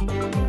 you